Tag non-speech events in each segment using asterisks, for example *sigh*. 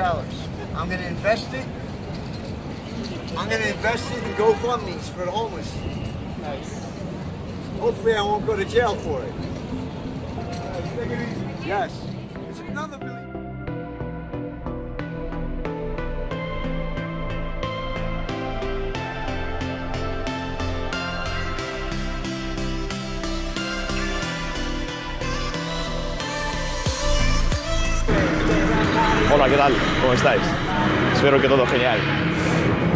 dollars. I'm going to invest it. I'm going to invest it in GoFundMe's for the homeless. Nice. Hopefully, I won't go to jail for it. Yes. It's another billion. Hola, ¿qué tal? ¿Cómo estáis? Espero que todo genial.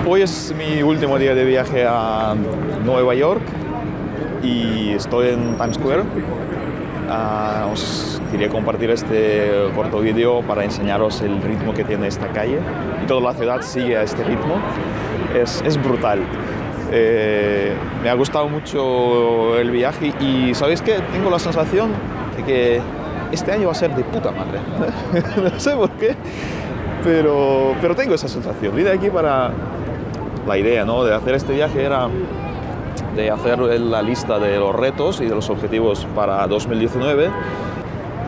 Hoy es mi último día de viaje a Nueva York y estoy en Times Square. Ah, os quería compartir este corto vídeo para enseñaros el ritmo que tiene esta calle y toda la ciudad sigue a este ritmo. Es, es brutal. Eh, me ha gustado mucho el viaje y ¿sabéis qué? Tengo la sensación de que este año va a ser de puta madre. *laughs* no sé por qué, pero, pero tengo esa sensación. Vine aquí para... La idea ¿no? de hacer este viaje era de hacer la lista de los retos y de los objetivos para 2019.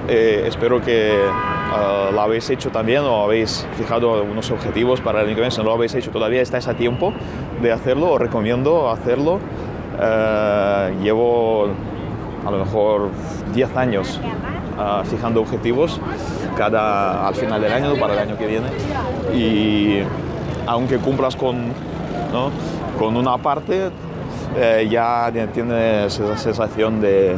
Eh, espero que uh, lo habéis hecho también o habéis fijado unos objetivos para el año que viene. Si no lo habéis hecho todavía, estáis a tiempo de hacerlo. Os recomiendo hacerlo. Uh, llevo a lo mejor 10 años uh, fijando objetivos cada, al final del año, para el año que viene. Y aunque cumplas con, ¿no? con una parte, eh, ya tienes esa sensación de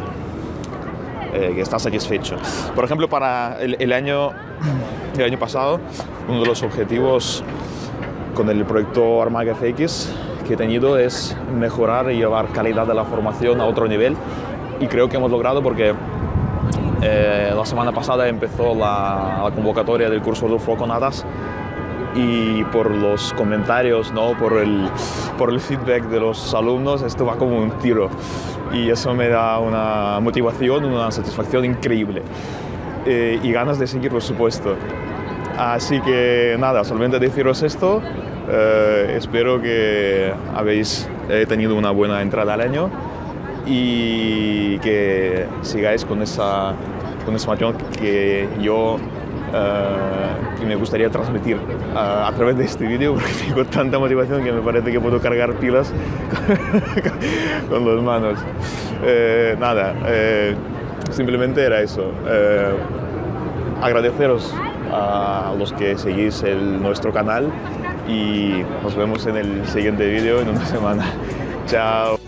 eh, que estás satisfecho. Por ejemplo, para el, el, año, el año pasado, uno de los objetivos con el proyecto Armaga FX que he tenido es mejorar y llevar calidad de la formación a otro nivel y creo que hemos logrado porque eh, la semana pasada empezó la, convocatoria del curso de Floconadas y por los comentarios, ¿no? por, el, por el feedback de los alumnos, esto va como un tiro y eso me da una motivación, una satisfacción increíble eh, y ganas de seguir, por supuesto. Así que nada, solamente deciros esto, eh, espero que habéis tenido una buena entrada al año y que sigáis con esa, con esa motivación que yo Uh, que me gustaría transmitir uh, a través de este vídeo *laughs* porque tengo tanta motivación que me parece que puedo cargar pilas *laughs* con las manos. Eh, nada, eh, simplemente era eso. Eh, agradeceros a los que seguís nuestro canal y nos vemos en el siguiente vídeo en una semana. *laughs* Chao.